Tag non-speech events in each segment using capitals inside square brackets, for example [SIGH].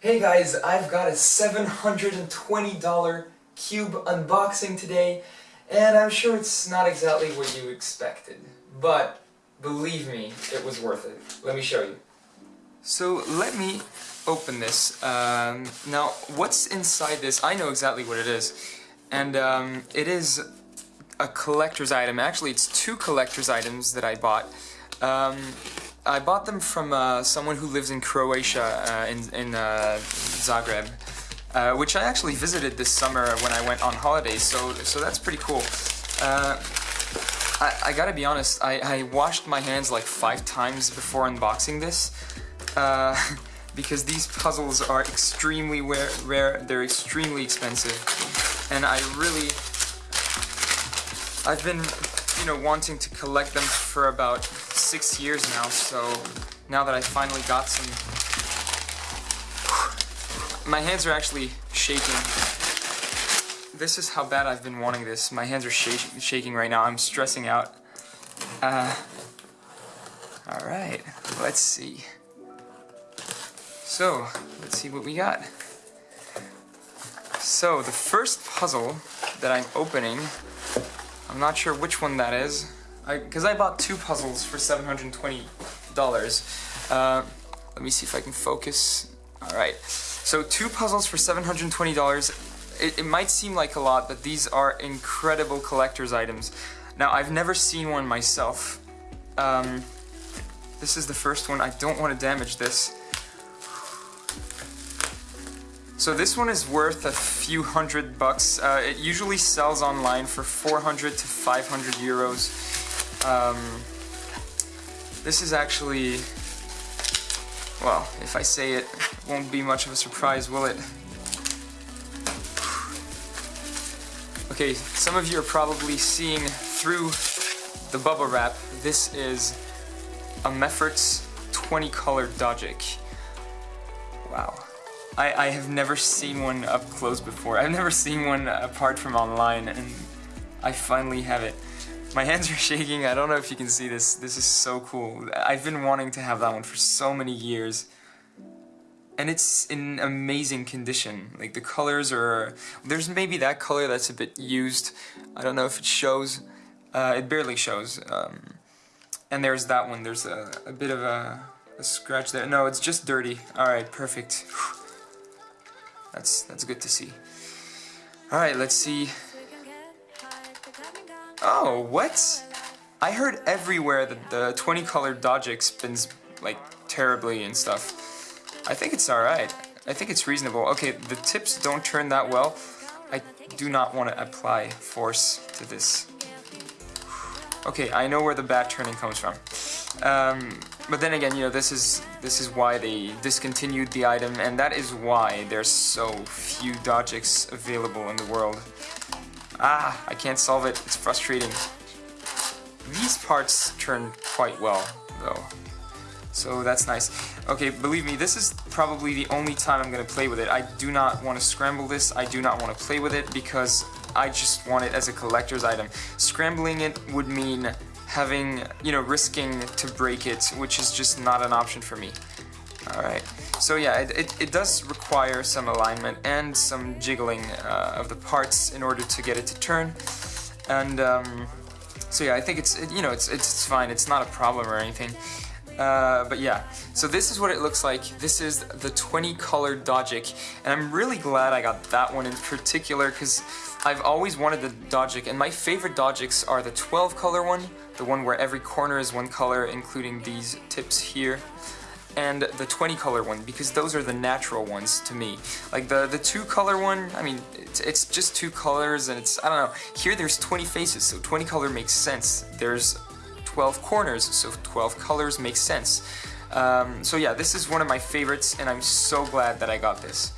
Hey guys, I've got a $720 cube unboxing today, and I'm sure it's not exactly what you expected, but believe me, it was worth it. Let me show you. So let me open this. Um, now, what's inside this, I know exactly what it is, and um, it is a collector's item. Actually, it's two collector's items that I bought. Um, I bought them from uh, someone who lives in Croatia, uh, in, in uh, Zagreb, uh, which I actually visited this summer when I went on holidays, so, so that's pretty cool. Uh, I, I, gotta be honest, I, I, washed my hands like five times before unboxing this, [LAUGHS] because these puzzles are extremely rare, they're extremely expensive, and I really, I've been, you know, wanting to collect them for about six years now, so now that I finally got some... My hands are actually shaking. This is how bad I've been wanting this. My hands are sh shaking right now. I'm stressing out. Uh, Alright, let's see. So, let's see what we got. So, the first puzzle that I'm opening, I'm not sure which one that is because I, I, bought two puzzles for $720. Uh, let me see if I can focus. Alright, so two puzzles for $720. It, it might seem like a lot, but these are incredible collector's items. Now, I've never seen one myself. Um, this is the first one. I don't want to damage this. So this one is worth a few hundred bucks. Uh, it usually sells online for 400 to 500 euros. Um, this is actually, well, if I say it, it won't be much of a surprise, will it? Okay, some of you are probably seeing through the bubble wrap. This is a Mefferts 20 color Dogic. Wow. I, I have never seen one up close before. I've never seen one apart from online, and I finally have it. My hands are [LAUGHS] shaking. I don't know if you can see this. This is so cool. I've been wanting to have that one for so many years. And it's in amazing condition. Like the colors are... There's maybe that color that's a bit used. I don't know if it shows. Uh, it barely shows. Um, and there's that one. There's a, a bit of a, a scratch there. No, it's just dirty. Alright, perfect. That's, that's good to see. Alright, let's see Oh, what? I heard everywhere that the 20 color Dogic spins like terribly and stuff. I think it's alright. I think it's reasonable. Okay, the tips don't turn that well. I do not want to apply force to this. Okay, I know where the bad turning comes from. Um, but then again, you know, this is this is why they discontinued the item, and that is why there's so few Dogics available in the world. Ah, I can't solve it. It's frustrating. These parts turn quite well, though. So that's nice. Okay, believe me, this is probably the only time I'm going to play with it. I do not want to scramble this. I do not want to play with it because I just want it as a collector's item. Scrambling it would mean having, you know, risking to break it, which is just not an option for me. Alright, so yeah, it, it, it, does require some alignment and some jiggling uh, of the parts in order to get it to turn. And um, so yeah, I think it's, it, you know, it's, it's fine, it's not a problem or anything. Uh, but yeah, so this is what it looks like. This is the 20 color Dogic, and I'm really glad I got that one in particular because I've always wanted the Dogic, and my favorite Dogics are the 12 color one, the one where every corner is one color, including these tips here and the 20 color one because those are the natural ones to me. Like the, the two color one, I mean, it's, it's just two colors and it's, I don't know, here there's 20 faces, so 20 color makes sense. There's 12 corners, so 12 colors makes sense. Um, so yeah, this is one of my favorites and I'm so glad that I got this.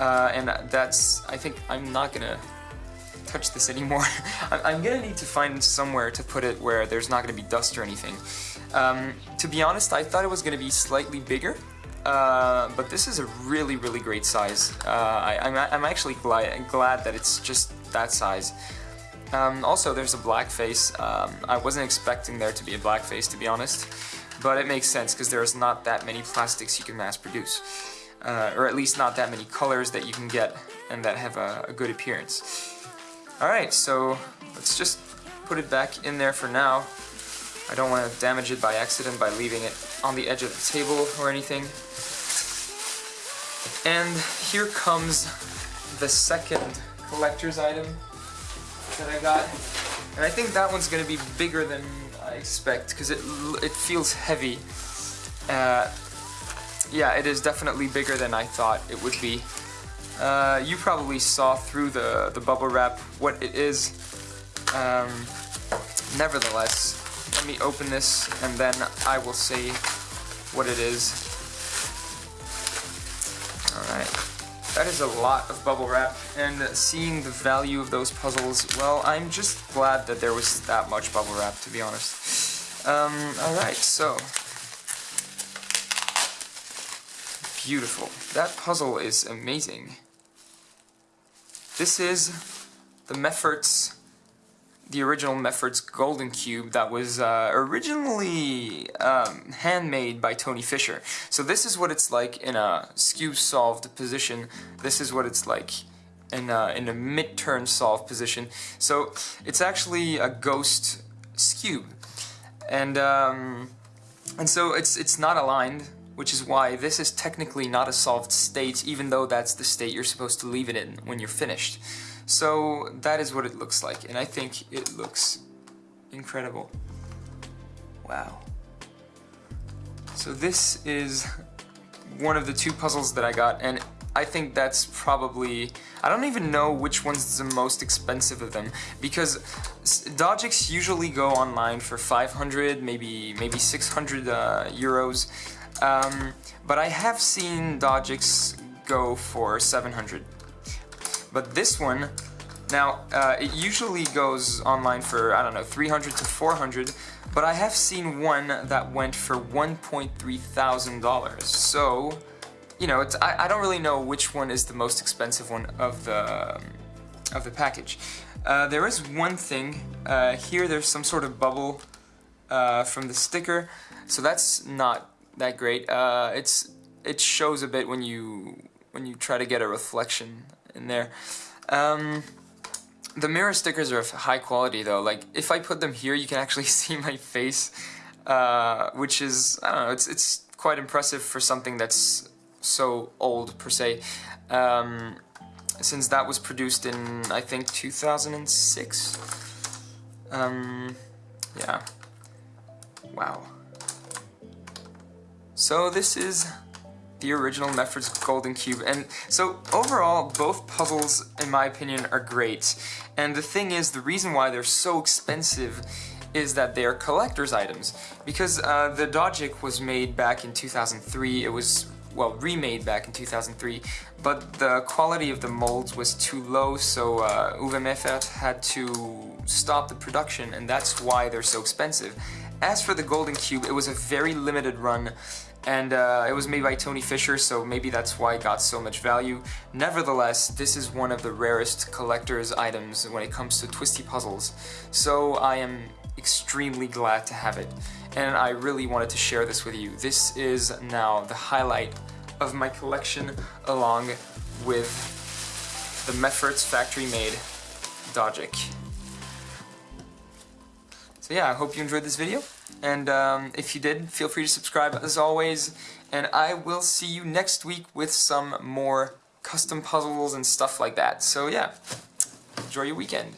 Uh, and that's, I think I'm not gonna touch this anymore. [LAUGHS] I'm gonna need to find somewhere to put it where there's not gonna be dust or anything. Um, to be honest, I thought it was gonna be slightly bigger, uh, but this is a really, really great size. Uh, I, am actually glad, glad that it's just that size. Um, also, there's a black face. Um, I wasn't expecting there to be a black face, to be honest. but it makes sense because there's not that many plastics you can mass produce. Uh, or at least not that many colors that you can get and that have a, a good appearance. Alright, so let's just put it back in there for now. I don't want to damage it by accident by leaving it on the edge of the table or anything. And here comes the second collector's item that I got. And I think that one's going to be bigger than I expect because it, it feels heavy. Uh, yeah, it is definitely bigger than I thought it would be. Uh, you probably saw through the, the bubble wrap what it is. Um, nevertheless, let me open this and then I will say what it is. Alright. That is a lot of bubble wrap, and seeing the value of those puzzles, well, I'm just glad that there was that much bubble wrap, to be honest. Um, alright, so... Beautiful. That puzzle is amazing. This is the Mefferts the original Meffert's Golden Cube that was uh, originally um, handmade by Tony Fisher. So this is what it's like in a skew solved position. This is what it's like in a, in a mid-turn solved position. So it's actually a ghost skew. And, um, and so it's, it's not aligned, which is why this is technically not a solved state, even though that's the state you're supposed to leave it in when you're finished. So that is what it looks like, and I think it looks incredible. Wow. So this is one of the two puzzles that I got, and I think that's probably... I don't even know which one's the most expensive of them, because Dogics usually go online for 500, maybe maybe 600 uh, euros, um, but I have seen Dogics go for 700. But this one, now, uh, it usually goes online for, I don't know, 300 to 400, but I have seen one that went for $1.3 thousand. So, you know, I, I, don't really know which one is the most expensive one of the, um, of the package. Uh, there is one thing, uh, here there's some sort of bubble uh, from the sticker, so that's not that great. Uh, it's It shows a bit when you, when you try to get a reflection in there. Um, the mirror stickers are of high quality though. Like if I put them here, you can actually [LAUGHS] see my face, uh, which is I don't know. It's it's quite impressive for something that's so old per se. Um, since that was produced in I think 2006. Um, yeah. Wow. So this is the original Meffert's Golden Cube. And so overall, both puzzles, in my opinion, are great. And the thing is, the reason why they're so expensive is that they are collector's items. Because uh, the Dogic was made back in 2003, it was, well, remade back in 2003, but the quality of the molds was too low, so uh, Uwe Meffert had to stop the production, and that's why they're so expensive. As for the Golden Cube, it was a very limited run, and uh, it was made by Tony Fisher, so maybe that's why it got so much value. Nevertheless, this is one of the rarest collector's items when it comes to twisty puzzles, so I am extremely glad to have it, and I really wanted to share this with you. This is now the highlight of my collection along with the Meffert's factory-made Dogic. So yeah, I hope you enjoyed this video. And um, if you did, feel free to subscribe as always. And I will see you next week with some more custom puzzles and stuff like that. So yeah, enjoy your weekend.